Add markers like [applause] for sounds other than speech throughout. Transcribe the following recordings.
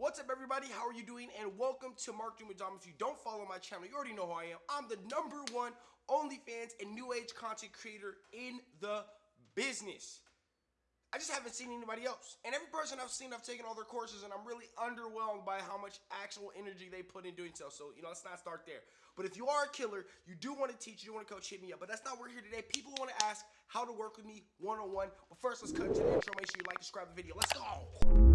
What's up, everybody? How are you doing? And welcome to with Dom. If you don't follow my channel, you already know who I am. I'm the number one OnlyFans and New Age content creator in the business. I just haven't seen anybody else. And every person I've seen, I've taken all their courses, and I'm really underwhelmed by how much actual energy they put in doing so. So, you know, let's not start there. But if you are a killer, you do want to teach, you do want to coach, hit me up. But that's not where we're here today. People want to ask how to work with me one on one. But first, let's cut to the intro. Make sure you like, subscribe the video. Let's go.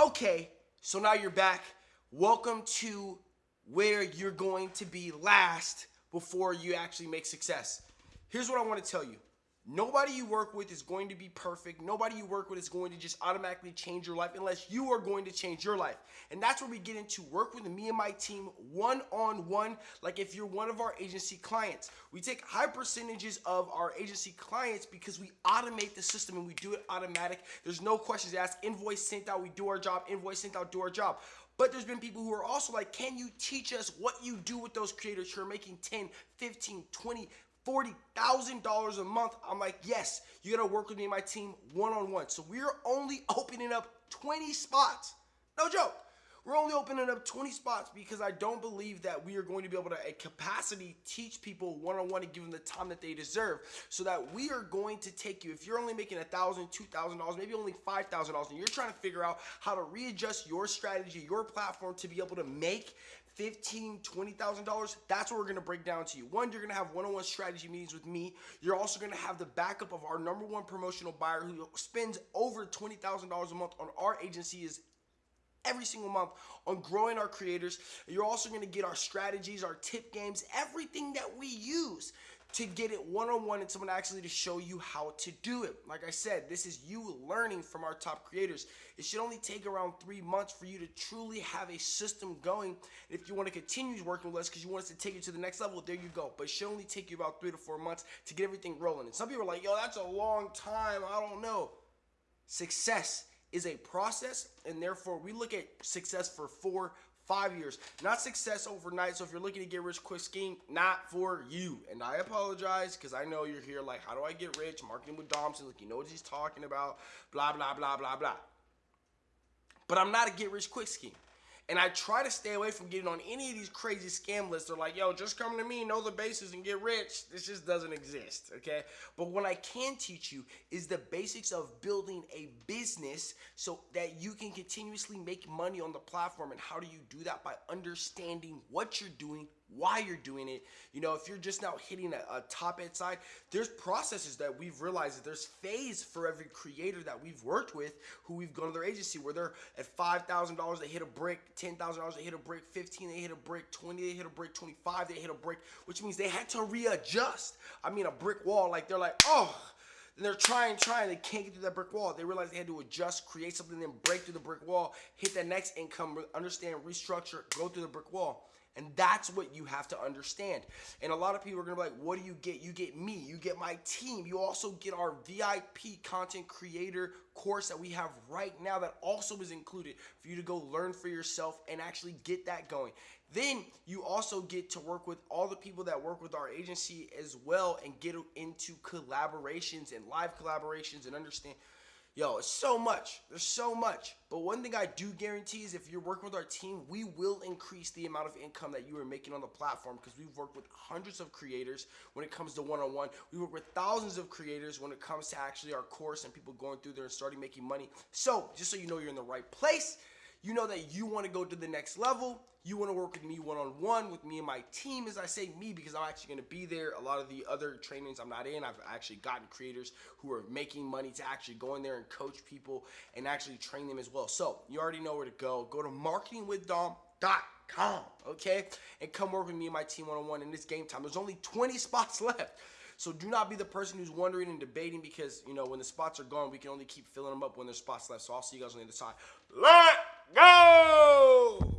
Okay, so now you're back. Welcome to where you're going to be last before you actually make success. Here's what I want to tell you. Nobody you work with is going to be perfect. Nobody you work with is going to just automatically change your life unless you are going to change your life. And that's where we get into work with me and my team one on one, like if you're one of our agency clients. We take high percentages of our agency clients because we automate the system and we do it automatic. There's no questions asked. Invoice sent out, we do our job. Invoice sent out, do our job. But there's been people who are also like, can you teach us what you do with those creators who are making 10, 15, 20, $40,000 a month. I'm like, yes, you gotta work with me and my team one on one. So we're only opening up 20 spots. No joke. We're only opening up 20 spots because I don't believe that we are going to be able to, at capacity, teach people one on one and give them the time that they deserve. So that we are going to take you, if you're only making $1,000, $2,000, maybe only $5,000, and you're trying to figure out how to readjust your strategy, your platform to be able to make fifteen, twenty thousand dollars. That's what we're gonna break down to you. One, you're gonna have one-on-one strategy meetings with me. You're also gonna have the backup of our number one promotional buyer who spends over twenty thousand dollars a month on our agency is every single month on growing our creators. You're also going to get our strategies, our tip games, everything that we use to get it one-on-one and someone actually to show you how to do it. Like I said, this is you learning from our top creators. It should only take around three months for you to truly have a system going. And if you want to continue working with us because you want us to take you to the next level, there you go. But it should only take you about three to four months to get everything rolling. And some people are like, yo, that's a long time. I don't know. Success is a process, and therefore we look at success for four, five years, not success overnight. So if you're looking to get rich quick scheme, not for you. And I apologize because I know you're here like, how do I get rich? Marketing with Domson, like you know what he's talking about, blah blah blah blah blah. But I'm not a get rich quick scheme. And I try to stay away from getting on any of these crazy scam lists. They're like, yo, just come to me, know the basis, and get rich. This just doesn't exist, okay? But what I can teach you is the basics of building a business so that you can continuously make money on the platform. And how do you do that? By understanding what you're doing, why you're doing it. You know, if you're just now hitting a, a top end side, there's processes that we've realized that there's phase for every creator that we've worked with who we've gone to their agency where they're at $5,000, they hit a brick, $10,000, they hit a brick, 15, they hit a brick, 20, they hit a brick, 25, they hit a brick, which means they had to readjust. I mean, a brick wall, like they're like, oh, and they're trying, trying, they can't get through that brick wall. They realize they had to adjust, create something, then break through the brick wall, hit that next income, understand, restructure, go through the brick wall. And that's what you have to understand. And a lot of people are gonna be like, what do you get? You get me, you get my team. You also get our VIP content creator course that we have right now that also is included for you to go learn for yourself and actually get that going. Then you also get to work with all the people that work with our agency as well and get into collaborations and live collaborations and understand Yo, it's so much. There's so much. But one thing I do guarantee is if you're working with our team, we will increase the amount of income that you are making on the platform because we've worked with hundreds of creators when it comes to one-on-one. We work with thousands of creators when it comes to actually our course and people going through there and starting making money. So just so you know you're in the right place, you know that you want to go to the next level. You want to work with me one-on-one with me and my team. As I say me because I'm actually going to be there. A lot of the other trainings I'm not in, I've actually gotten creators who are making money to actually go in there and coach people and actually train them as well. So you already know where to go. Go to marketingwithdom.com, okay? And come work with me and my team one-on-one in this game time. There's only 20 spots [laughs] left. So do not be the person who's wondering and debating because, you know, when the spots are gone, we can only keep filling them up when there's spots left. So I'll see you guys on the other side. Let go!